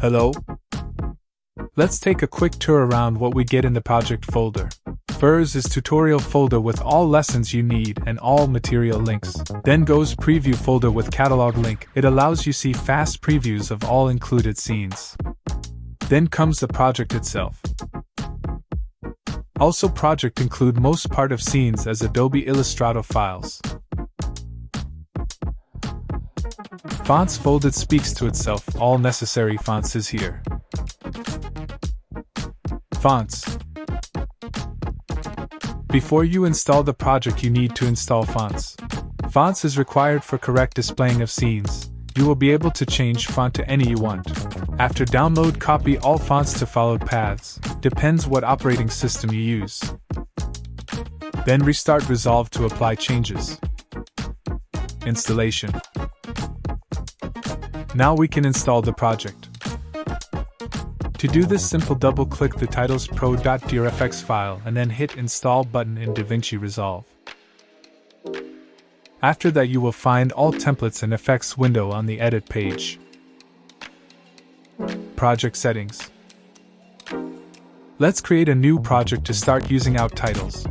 Hello? Let's take a quick tour around what we get in the project folder. Firs is tutorial folder with all lessons you need and all material links. Then goes preview folder with catalog link. It allows you see fast previews of all included scenes. Then comes the project itself. Also project include most part of scenes as Adobe Illustrator files. Fonts folded speaks to itself, all necessary fonts is here. Fonts Before you install the project you need to install fonts. Fonts is required for correct displaying of scenes. You will be able to change font to any you want. After download copy all fonts to followed paths, depends what operating system you use. Then restart Resolve to apply changes. Installation. Now we can install the project. To do this simple double click the titles pro.drfx file and then hit install button in DaVinci Resolve. After that you will find all templates and effects window on the edit page. Project settings. Let's create a new project to start using out titles.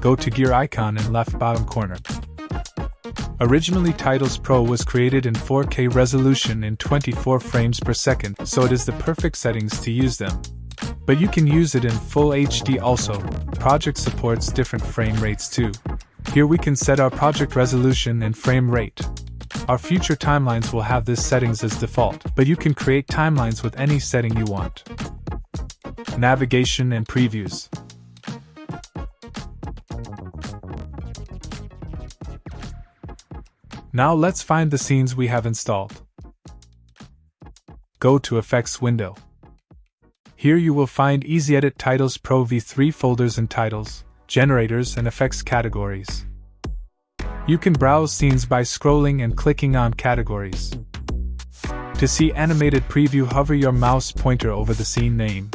Go to gear icon in left bottom corner. Originally Titles Pro was created in 4K resolution in 24 frames per second, so it is the perfect settings to use them. But you can use it in full HD also. Project supports different frame rates too. Here we can set our project resolution and frame rate. Our future timelines will have this settings as default, but you can create timelines with any setting you want. Navigation and previews. Now let's find the scenes we have installed. Go to Effects window. Here you will find EasyEdit Titles Pro V3 folders and titles, generators, and effects categories. You can browse scenes by scrolling and clicking on categories. To see animated preview, hover your mouse pointer over the scene name.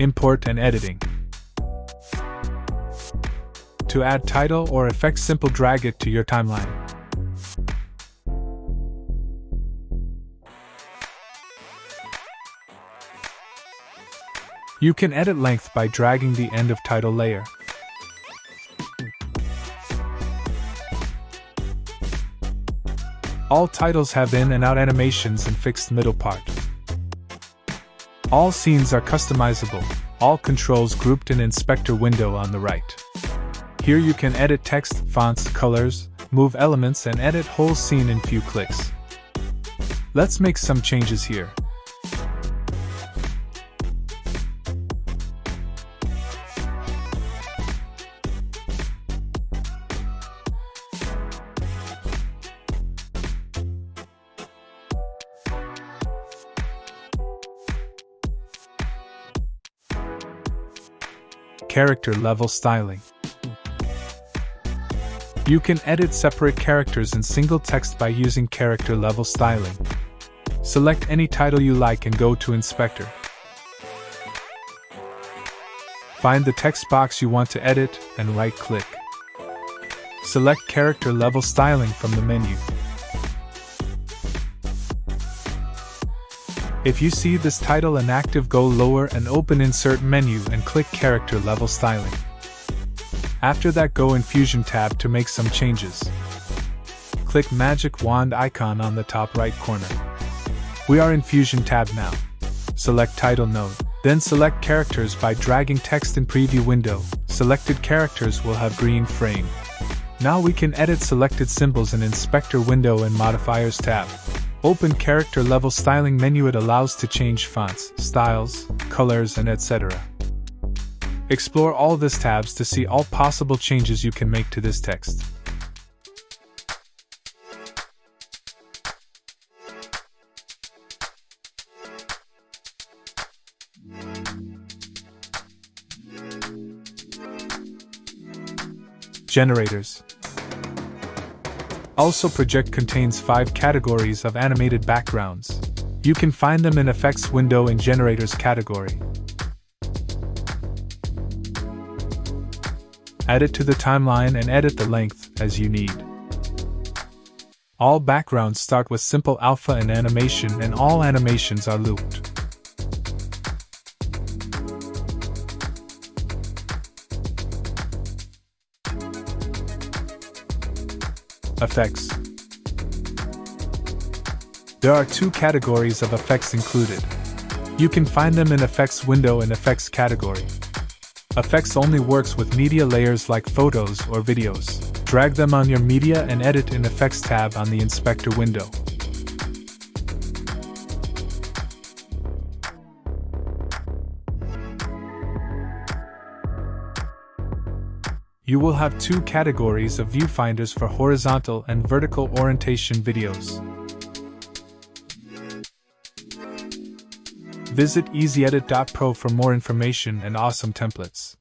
Import and editing. To add title or effects simple drag it to your timeline. You can edit length by dragging the end of title layer. All titles have in and out animations and fixed middle part. All scenes are customizable, all controls grouped in inspector window on the right. Here you can edit text, fonts, colors, move elements and edit whole scene in few clicks. Let's make some changes here. Character level styling. You can edit separate characters in single text by using character level styling. Select any title you like and go to Inspector. Find the text box you want to edit and right click. Select character level styling from the menu. If you see this title inactive, go lower and open Insert menu and click Character Level Styling. After that go in Fusion tab to make some changes. Click magic wand icon on the top right corner. We are in Fusion tab now. Select title node, then select characters by dragging text in preview window. Selected characters will have green frame. Now we can edit selected symbols in inspector window and modifiers tab. Open character level styling menu it allows to change fonts, styles, colors and etc. Explore all these tabs to see all possible changes you can make to this text. Generators Also Project contains 5 categories of animated backgrounds. You can find them in Effects window in Generators category. Add it to the timeline and edit the length as you need. All backgrounds start with simple alpha and animation, and all animations are looped. Effects There are two categories of effects included. You can find them in Effects window and Effects category. Effects only works with media layers like photos or videos. Drag them on your media and edit in Effects tab on the Inspector window. You will have two categories of viewfinders for horizontal and vertical orientation videos. Visit EasyEdit.pro for more information and awesome templates.